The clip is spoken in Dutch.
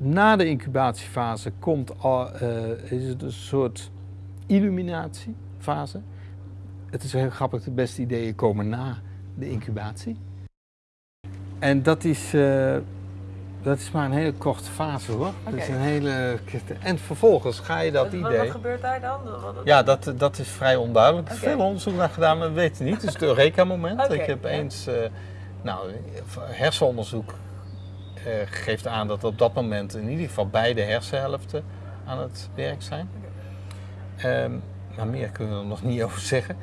Na de incubatiefase komt al, eh, is het een soort illuminatiefase. Het is heel grappig, de beste ideeën komen na de incubatie. En dat is, eh, dat is maar een hele korte fase hoor. Dat is een hele... En vervolgens ga je dat idee... wat gebeurt daar dan? Wat- wat- Ja, dat, dat is vrij onduidelijk. Er is veel onderzoek naar gedaan, maar we weten niet. Het is het Eureka-moment. Ik heb eens, eh, nou, hersenonderzoek geeft aan dat op dat moment in ieder geval beide hersenhelften aan het werk zijn. Ehm, maar meer kunnen we er nog niet over zeggen.